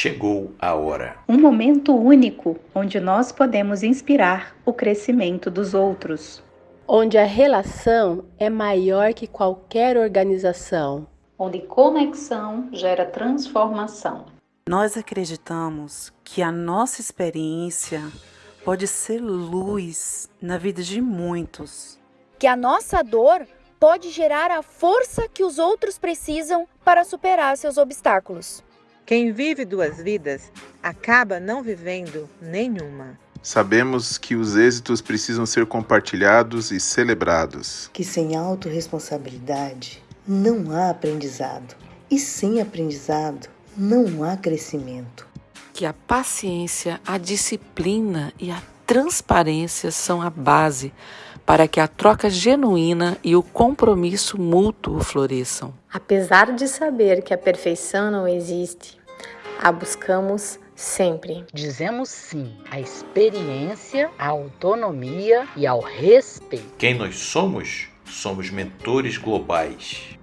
chegou a hora. Um momento único onde nós podemos inspirar o crescimento dos outros. Onde a relação é maior que qualquer organização. Onde conexão gera transformação. Nós acreditamos que a nossa experiência pode ser luz na vida de muitos. Que a nossa dor pode gerar a força que os outros precisam para superar seus obstáculos. Quem vive duas vidas acaba não vivendo nenhuma. Sabemos que os êxitos precisam ser compartilhados e celebrados. Que sem autorresponsabilidade não há aprendizado. E sem aprendizado não há crescimento. Que a paciência, a disciplina e a transparência são a base para que a troca genuína e o compromisso mútuo floresçam. Apesar de saber que a perfeição não existe, a buscamos sempre. Dizemos sim à experiência, à autonomia e ao respeito. Quem nós somos? Somos mentores globais.